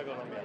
economía.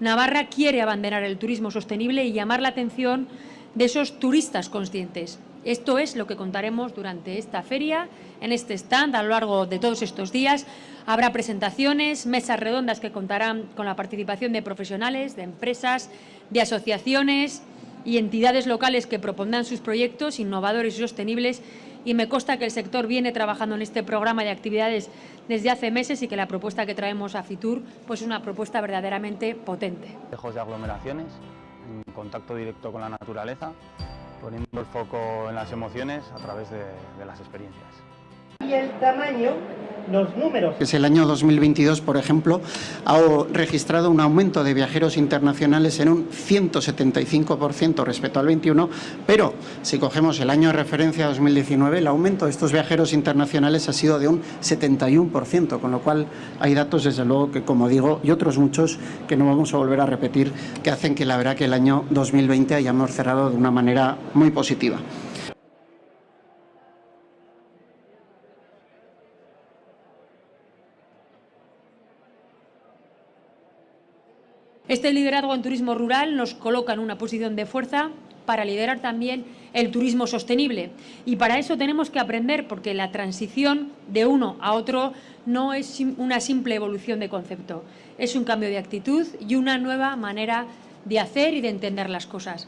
Navarra quiere abandonar el turismo sostenible y llamar la atención de esos turistas conscientes. Esto es lo que contaremos durante esta feria, en este stand, a lo largo de todos estos días. Habrá presentaciones, mesas redondas que contarán con la participación de profesionales, de empresas, de asociaciones y entidades locales que propondrán sus proyectos innovadores y sostenibles y me consta que el sector viene trabajando en este programa de actividades desde hace meses y que la propuesta que traemos a Fitur pues es una propuesta verdaderamente potente. Lejos de aglomeraciones, en contacto directo con la naturaleza, poniendo el foco en las emociones a través de, de las experiencias. Y el tamaño los números. Es el año 2022, por ejemplo, ha registrado un aumento de viajeros internacionales en un 175% respecto al 21, pero si cogemos el año de referencia 2019, el aumento de estos viajeros internacionales ha sido de un 71%, con lo cual hay datos, desde luego, que como digo, y otros muchos que no vamos a volver a repetir, que hacen que la verdad que el año 2020 hayamos cerrado de una manera muy positiva. Este liderazgo en turismo rural nos coloca en una posición de fuerza para liderar también el turismo sostenible. Y para eso tenemos que aprender, porque la transición de uno a otro no es una simple evolución de concepto, es un cambio de actitud y una nueva manera de hacer y de entender las cosas.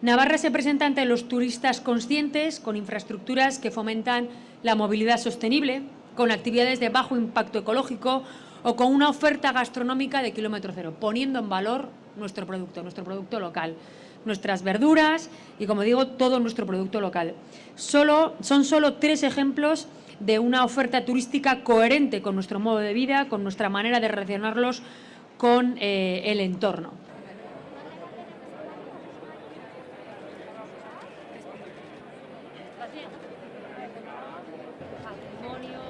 Navarra se presenta ante los turistas conscientes con infraestructuras que fomentan la movilidad sostenible, con actividades de bajo impacto ecológico, o con una oferta gastronómica de kilómetro cero, poniendo en valor nuestro producto, nuestro producto local, nuestras verduras y, como digo, todo nuestro producto local. Solo, son solo tres ejemplos de una oferta turística coherente con nuestro modo de vida, con nuestra manera de relacionarlos con eh, el entorno. Vale,